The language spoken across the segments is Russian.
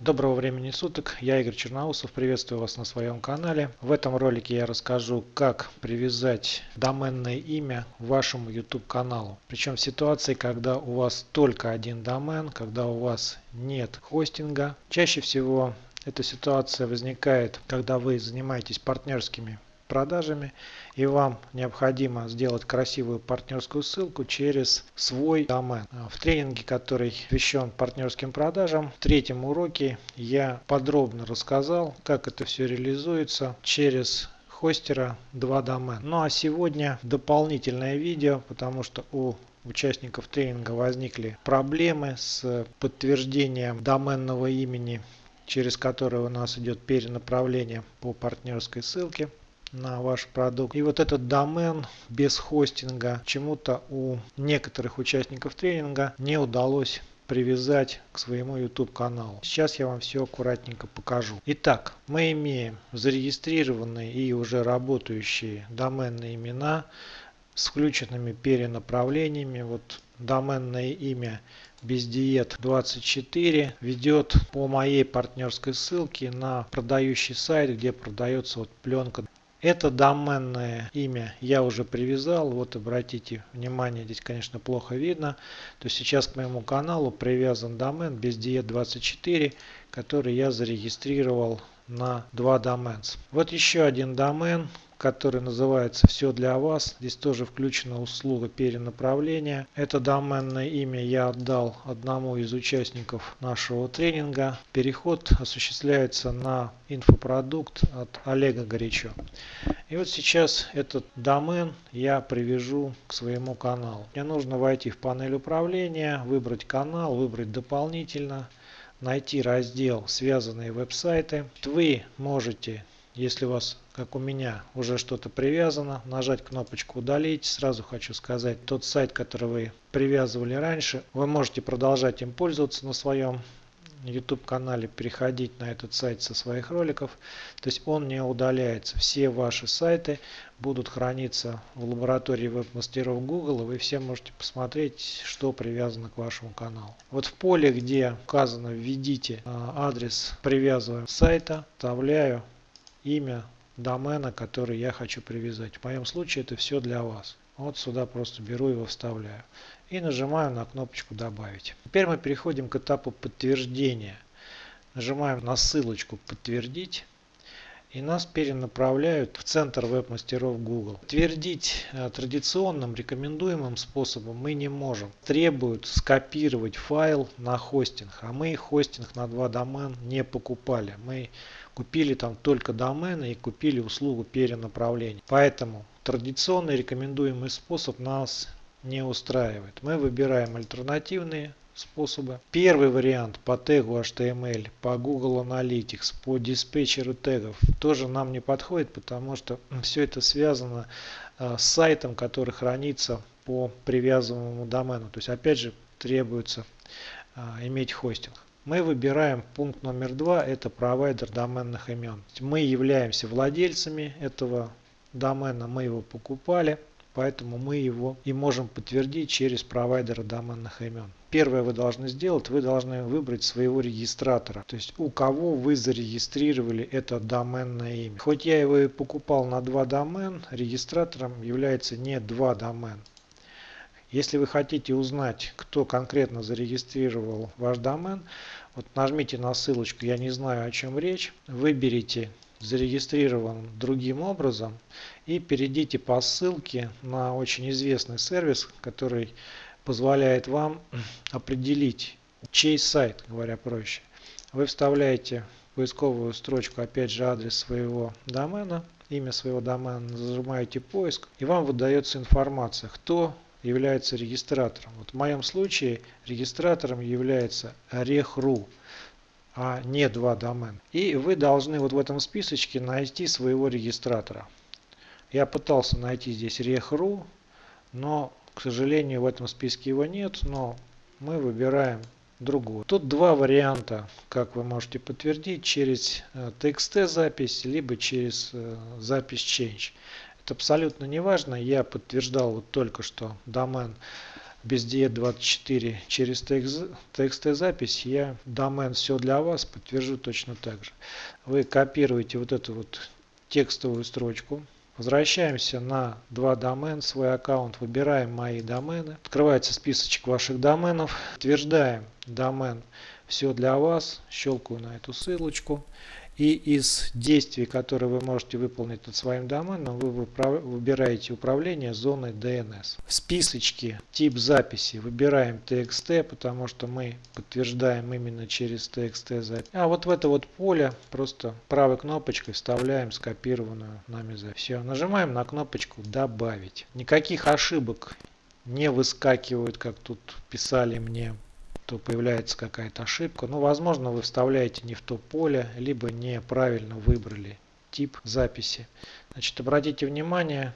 Доброго времени суток, я Игорь Черноусов, приветствую вас на своем канале. В этом ролике я расскажу, как привязать доменное имя вашему YouTube каналу. Причем в ситуации, когда у вас только один домен, когда у вас нет хостинга. Чаще всего эта ситуация возникает, когда вы занимаетесь партнерскими продажами и вам необходимо сделать красивую партнерскую ссылку через свой домен. В тренинге, который посвящен партнерским продажам, в третьем уроке я подробно рассказал, как это все реализуется через хостера 2 домен. Ну а сегодня дополнительное видео, потому что у участников тренинга возникли проблемы с подтверждением доменного имени через которое у нас идет перенаправление по партнерской ссылке на ваш продукт. И вот этот домен без хостинга чему-то у некоторых участников тренинга не удалось привязать к своему YouTube каналу. Сейчас я вам все аккуратненько покажу. Итак, мы имеем зарегистрированные и уже работающие доменные имена с включенными перенаправлениями. Вот доменное имя бездиет 24 ведет по моей партнерской ссылке на продающий сайт, где продается вот пленка это доменное имя я уже привязал. Вот обратите внимание, здесь конечно плохо видно. То сейчас к моему каналу привязан домен без диет 24, который я зарегистрировал на два доменс. Вот еще один домен, который называется «Все для вас». Здесь тоже включена услуга перенаправления. Это доменное имя я отдал одному из участников нашего тренинга. Переход осуществляется на инфопродукт от Олега Горячо. И вот сейчас этот домен я привяжу к своему каналу. Мне нужно войти в панель управления, выбрать канал, выбрать дополнительно, найти раздел «Связанные веб-сайты». Вы можете если у вас, как у меня, уже что-то привязано, нажать кнопочку «Удалить». Сразу хочу сказать, тот сайт, который вы привязывали раньше, вы можете продолжать им пользоваться на своем YouTube канале, переходить на этот сайт со своих роликов. То есть он не удаляется. Все ваши сайты будут храниться в лаборатории веб-мастеров Google, и вы все можете посмотреть, что привязано к вашему каналу. Вот в поле, где указано «Введите а, адрес привязываем сайта», вставляю имя домена, который я хочу привязать. В моем случае это все для вас. Вот сюда просто беру его вставляю. И нажимаю на кнопочку добавить. Теперь мы переходим к этапу подтверждения. Нажимаем на ссылочку подтвердить. И нас перенаправляют в центр веб-мастеров Google. Твердить э, традиционным рекомендуемым способом мы не можем. Требуют скопировать файл на хостинг. А мы хостинг на два домен не покупали. Мы купили там только домены и купили услугу перенаправления. Поэтому традиционный рекомендуемый способ нас не устраивает. Мы выбираем альтернативные способы. Первый вариант по тегу HTML, по Google Analytics, по диспетчеру тегов тоже нам не подходит, потому что все это связано э, с сайтом, который хранится по привязанному домену. То есть опять же требуется э, иметь хостинг мы выбираем пункт номер два, это провайдер доменных имен. Мы являемся владельцами этого домена, мы его покупали, поэтому мы его и можем подтвердить через провайдера доменных имен. Первое вы должны сделать, вы должны выбрать своего регистратора, то есть у кого вы зарегистрировали это доменное имя. Хоть я его и покупал на два домен, регистратором является не два домен. Если вы хотите узнать, кто конкретно зарегистрировал ваш домен, вот нажмите на ссылочку «Я не знаю, о чем речь», выберите зарегистрирован другим образом и перейдите по ссылке на очень известный сервис, который позволяет вам определить, чей сайт, говоря проще. Вы вставляете в поисковую строчку опять же адрес своего домена, имя своего домена, нажимаете поиск и вам выдается информация, кто является регистратором. Вот в моем случае регистратором является rech.ru, а не два домена. И вы должны вот в этом списочке найти своего регистратора. Я пытался найти здесь rech.ru, но, к сожалению, в этом списке его нет, но мы выбираем другую. Тут два варианта, как вы можете подтвердить, через TXT э, запись, либо через э, запись Change. Это абсолютно не важно. Я подтверждал вот только что домен без диет 24 через TXT запись, я домен все для вас подтвержу точно так же. Вы копируете вот эту вот текстовую строчку, Возвращаемся на два домена, свой аккаунт, выбираем мои домены. Открывается списочек ваших доменов. Утверждаем домен все для вас. Щелкаю на эту ссылочку. И из действий, которые вы можете выполнить над своим доменом, вы выбираете управление зоной DNS. В списочке тип записи выбираем TXT, потому что мы подтверждаем именно через TXT запись. А вот в это вот поле просто правой кнопочкой вставляем скопированную нами запись. Все, нажимаем на кнопочку «Добавить». Никаких ошибок не выскакивают, как тут писали мне то появляется какая-то ошибка. Ну, возможно, вы вставляете не в то поле, либо неправильно выбрали тип записи. Значит, обратите внимание,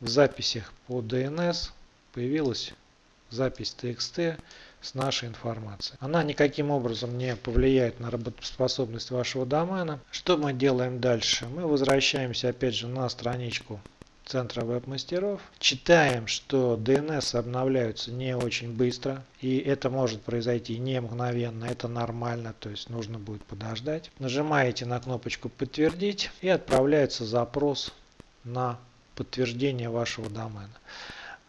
в записях по DNS появилась запись TXT с нашей информацией. Она никаким образом не повлияет на работоспособность вашего домена. Что мы делаем дальше? Мы возвращаемся опять же на страничку центра веб-мастеров. Читаем, что DNS обновляются не очень быстро. И это может произойти не мгновенно. Это нормально. То есть нужно будет подождать. Нажимаете на кнопочку подтвердить. И отправляется запрос на подтверждение вашего домена.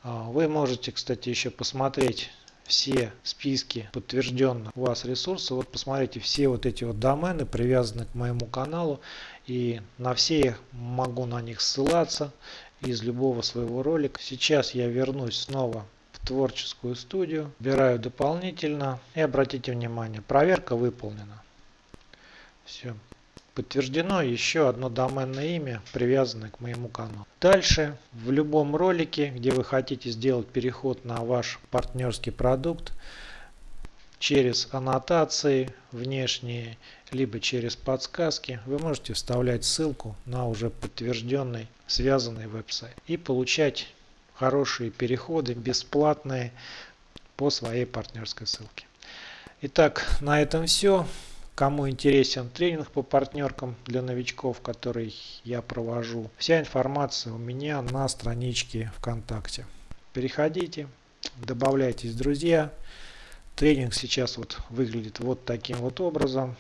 А, вы можете, кстати, еще посмотреть все списки подтвержденных у вас ресурсов. Вот посмотрите, все вот эти вот домены привязаны к моему каналу. И на все могу на них ссылаться из любого своего ролика. Сейчас я вернусь снова в творческую студию, выбираю дополнительно и обратите внимание, проверка выполнена. Все. Подтверждено еще одно доменное имя, привязанное к моему каналу. Дальше, в любом ролике, где вы хотите сделать переход на ваш партнерский продукт, через аннотации внешние, либо через подсказки, вы можете вставлять ссылку на уже подтвержденный связанный веб-сайт и получать хорошие переходы бесплатные по своей партнерской ссылке. Итак, на этом все. Кому интересен тренинг по партнеркам для новичков, который я провожу, вся информация у меня на страничке ВКонтакте. Переходите, добавляйтесь друзья. Тренинг сейчас вот выглядит вот таким вот образом.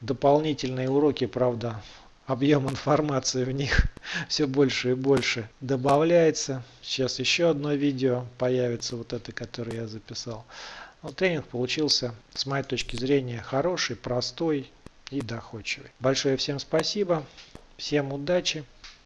Дополнительные уроки, правда, объем информации в них все больше и больше добавляется. Сейчас еще одно видео появится, вот это, которое я записал. Но тренинг получился, с моей точки зрения, хороший, простой и доходчивый. Большое всем спасибо, всем удачи.